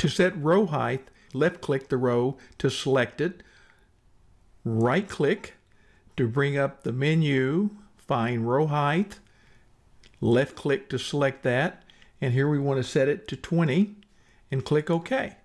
To set row height, left click the row to select it, right click to bring up the menu, find row height, left click to select that, and here we want to set it to 20 and click OK.